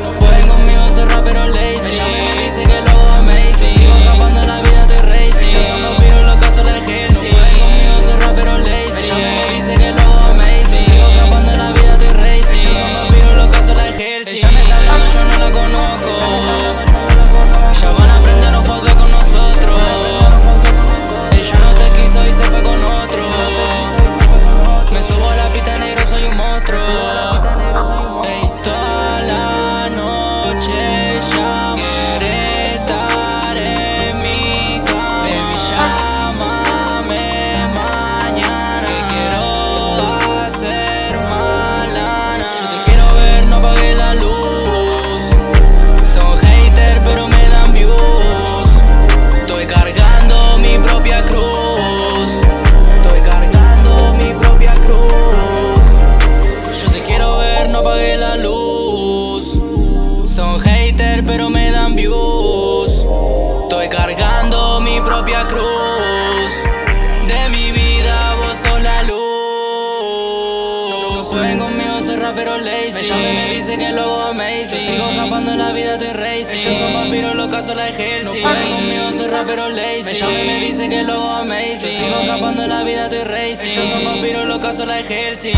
No Pueden conmigo cerrar pero lazy. Ella me dice que lo jueguen conmigo, soy rapero lazy. Me llama y me dice que luego amazing. Sigo escapando en la vida, estoy racing. Yo soy vampiro, lo caso la Hellsing No jueguen conmigo, soy rapero lazy. Me llama y me dice que luego amazing. Sigo escapando en la vida, estoy racing. Yo soy vampiro, lo caso la Hellsing